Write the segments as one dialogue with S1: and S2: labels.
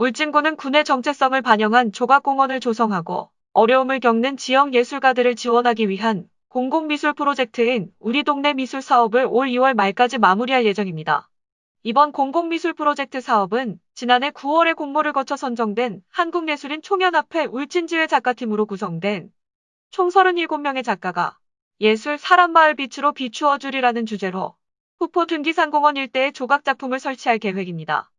S1: 울진군은 군의 정체성을 반영한 조각공원을 조성하고 어려움을 겪는 지역 예술가들을 지원하기 위한 공공미술 프로젝트인 우리 동네 미술 사업을 올 2월 말까지 마무리할 예정입니다. 이번 공공미술 프로젝트 사업은 지난해 9월에 공모를 거쳐 선정된 한국예술인 총연합회 울진지회 작가팀으로 구성된 총 37명의 작가가 예술 사람마을 빛으로 비추어 주리라는 주제로 후포 등기산공원 일대에 조각 작품을 설치할 계획입니다.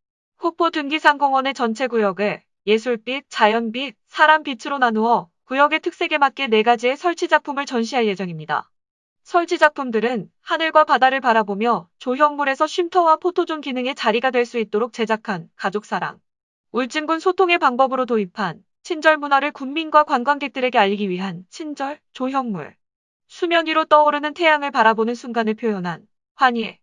S1: 후포 등기산공원의 전체 구역을 예술빛, 자연빛, 사람빛으로 나누어 구역의 특색에 맞게 네 가지의 설치 작품을 전시할 예정입니다. 설치 작품들은 하늘과 바다를 바라보며 조형물에서 쉼터와 포토존 기능의 자리가 될 수 있도록 제작한 가족사랑, 울진군 소통의 방법으로 도입한 친절 문화를 군민과 관광객들에게 알리기 위한 친절, 조형물, 수면 위로 떠오르는 태양을 바라보는 순간을 표현한 환희,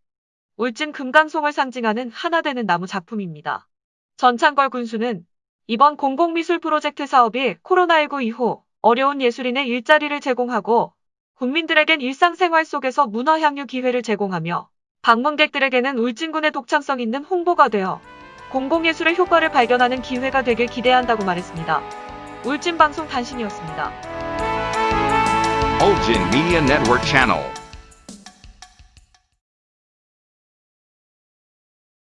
S1: 울진 금강송을 상징하는 하나 되는 나무 작품입니다. 전창걸 군수는 이번 공공미술 프로젝트 사업이 코로나19 이후 어려운 예술인의 일자리를 제공하고 국민들에겐 일상생활 속에서 문화 향유 기회를 제공하며 방문객들에게는 울진군의 독창성 있는 홍보가 되어 공공예술의 효과를 발견하는 기회가 되길 기대한다고 말했습니다. 울진방송 단신이었습니다.
S2: Ulgin Media Network.